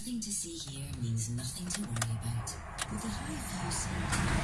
Nothing to see here means nothing to worry about. With the high view